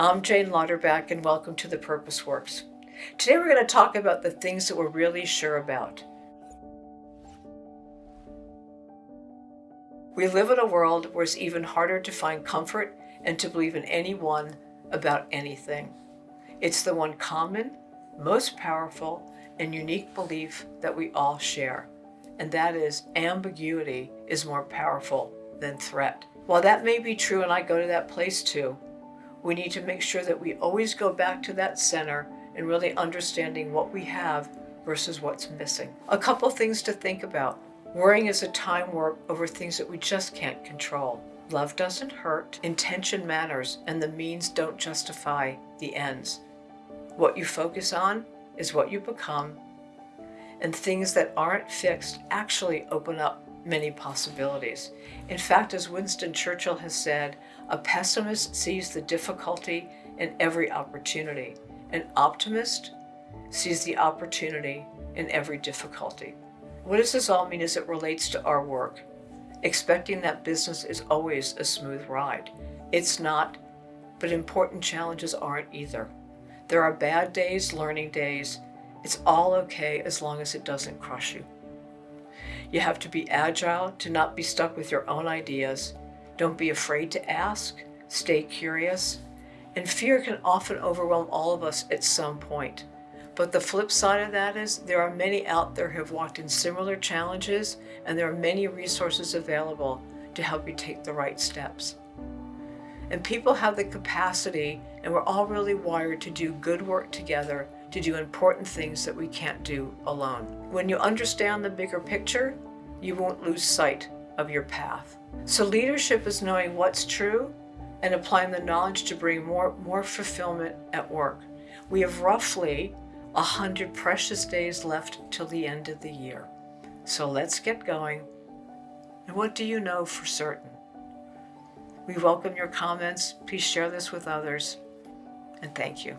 I'm Jane Lauterbach and welcome to The Purpose Works. Today we're going to talk about the things that we're really sure about. We live in a world where it's even harder to find comfort and to believe in anyone about anything. It's the one common, most powerful, and unique belief that we all share, and that is ambiguity is more powerful than threat. While that may be true, and I go to that place too, we need to make sure that we always go back to that center and really understanding what we have versus what's missing. A couple things to think about. Worrying is a time warp over things that we just can't control. Love doesn't hurt, intention matters, and the means don't justify the ends. What you focus on is what you become, and things that aren't fixed actually open up many possibilities. In fact, as Winston Churchill has said, a pessimist sees the difficulty in every opportunity. An optimist sees the opportunity in every difficulty. What does this all mean as it relates to our work? Expecting that business is always a smooth ride. It's not, but important challenges aren't either. There are bad days, learning days. It's all okay as long as it doesn't crush you. You have to be agile to not be stuck with your own ideas. Don't be afraid to ask. Stay curious. And fear can often overwhelm all of us at some point. But the flip side of that is there are many out there who have walked in similar challenges and there are many resources available to help you take the right steps. And people have the capacity and we're all really wired to do good work together to do important things that we can't do alone. When you understand the bigger picture, you won't lose sight of your path. So leadership is knowing what's true and applying the knowledge to bring more, more fulfillment at work. We have roughly 100 precious days left till the end of the year. So let's get going. And what do you know for certain? We welcome your comments. Please share this with others. And thank you.